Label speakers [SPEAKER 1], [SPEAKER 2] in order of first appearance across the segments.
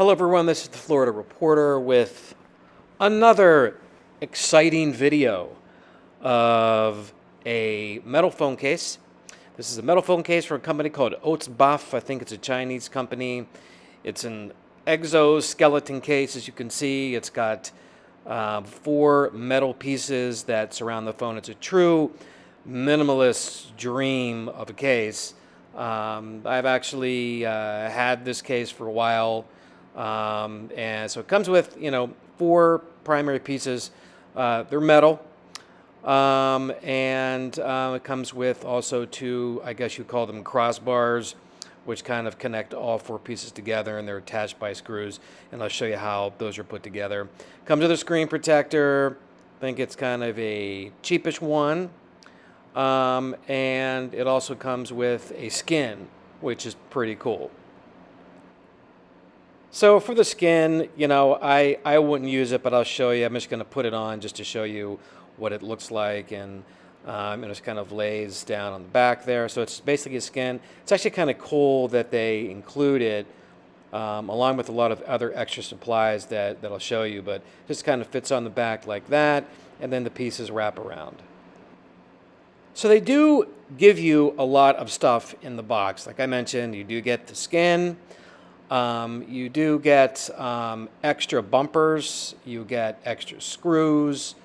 [SPEAKER 1] Hello, everyone. This is the Florida Reporter with another exciting video of a metal phone case. This is a metal phone case from a company called Oatsbasf. I think it's a Chinese company. It's an exoskeleton case, as you can see. It's got uh, four metal pieces that surround the phone. It's a true minimalist dream of a case. Um, I've actually uh, had this case for a while. Um, and so it comes with, you know, four primary pieces. Uh, they're metal. Um, and uh, it comes with also two, I guess you call them crossbars, which kind of connect all four pieces together and they're attached by screws. And I'll show you how those are put together. Comes with a screen protector. I think it's kind of a cheapish one. Um, and it also comes with a skin, which is pretty cool. So for the skin, you know, I, I wouldn't use it, but I'll show you. I'm just going to put it on just to show you what it looks like. And, um, and it kind of lays down on the back there. So it's basically a skin. It's actually kind of cool that they include it um, along with a lot of other extra supplies that, that I'll show you. But just kind of fits on the back like that. And then the pieces wrap around. So they do give you a lot of stuff in the box. Like I mentioned, you do get the skin. Um, you do get um, extra bumpers, you get extra screws,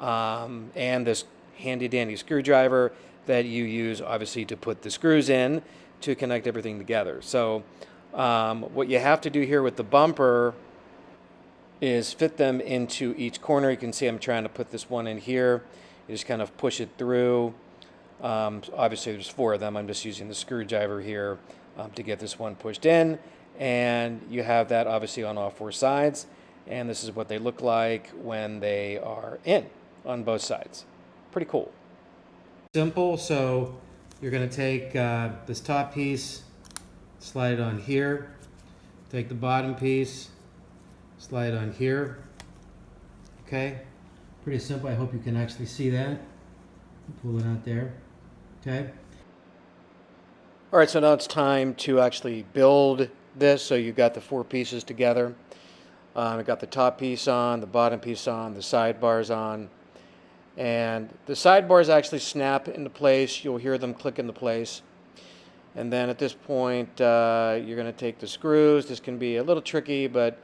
[SPEAKER 1] um, and this handy dandy screwdriver that you use obviously to put the screws in to connect everything together. So um, what you have to do here with the bumper is fit them into each corner. You can see I'm trying to put this one in here. You just kind of push it through. Um, obviously there's four of them. I'm just using the screwdriver here um, to get this one pushed in and you have that obviously on all four sides. And this is what they look like when they are in on both sides. Pretty cool. Simple. So you're going to take uh, this top piece slide it on here. Take the bottom piece slide it on here. Okay? Pretty simple. I hope you can actually see that. Pull it out there. Okay? All right so now it's time to actually build this, so you've got the four pieces together. Um, I've got the top piece on, the bottom piece on, the sidebars on. And the sidebars actually snap into place. You'll hear them click into place. And then at this point, uh, you're going to take the screws. This can be a little tricky, but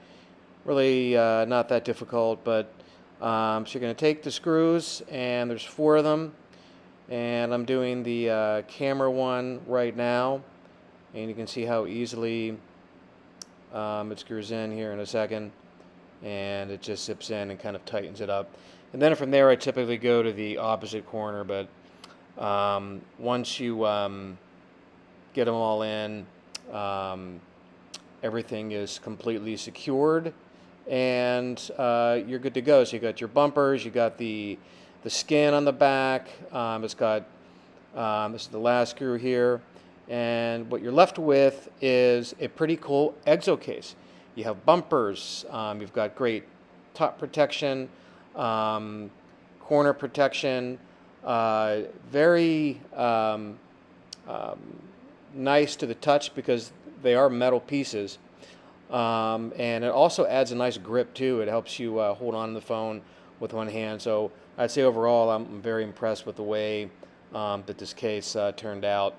[SPEAKER 1] really uh, not that difficult. But um, so you're going to take the screws, and there's four of them. And I'm doing the uh, camera one right now. And you can see how easily um, it screws in here in a second and it just zips in and kind of tightens it up. And then from there I typically go to the opposite corner but um, once you um, get them all in um, everything is completely secured and uh, you're good to go. So you got your bumpers, you got the the skin on the back, um, it's got um, this is the last screw here and what you're left with is a pretty cool exo case. You have bumpers, um, you've got great top protection, um, corner protection, uh, very um, um nice to the touch because they are metal pieces. Um, and it also adds a nice grip too. It helps you uh, hold on to the phone with one hand. So I'd say overall I'm very impressed with the way um, that this case uh, turned out.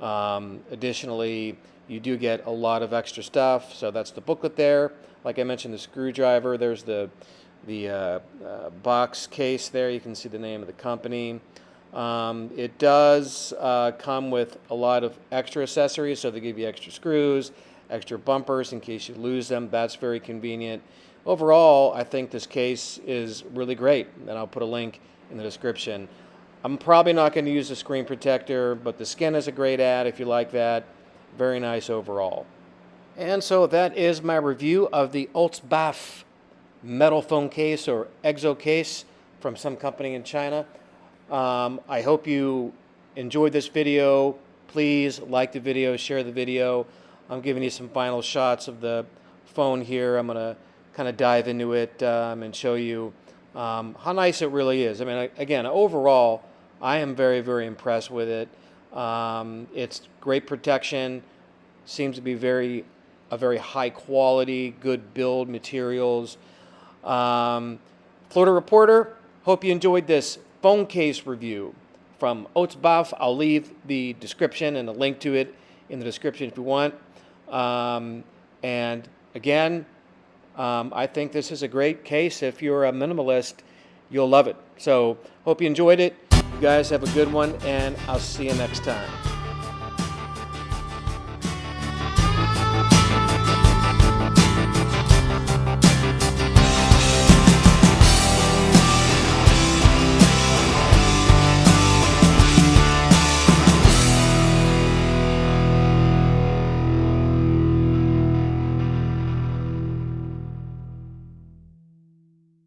[SPEAKER 1] Um, additionally, you do get a lot of extra stuff. So that's the booklet there. Like I mentioned, the screwdriver. There's the the uh, uh, box case there. You can see the name of the company. Um, it does uh, come with a lot of extra accessories. So they give you extra screws, extra bumpers in case you lose them. That's very convenient. Overall, I think this case is really great. And I'll put a link in the description. I'm probably not going to use the screen protector, but the skin is a great ad if you like that. Very nice overall. And so that is my review of the Oatsbasf metal phone case or exo case from some company in China. Um, I hope you enjoyed this video. Please like the video, share the video. I'm giving you some final shots of the phone here. I'm going to kind of dive into it um, and show you um, how nice it really is. I mean, again, overall, I am very, very impressed with it. Um, it's great protection, seems to be very a very high quality, good build materials. Um, Florida Reporter, hope you enjoyed this phone case review from Oatsbasf. I'll leave the description and a link to it in the description if you want. Um, and again, um, I think this is a great case. If you're a minimalist, you'll love it. So, hope you enjoyed it. You guys have a good one, and I'll see you next time.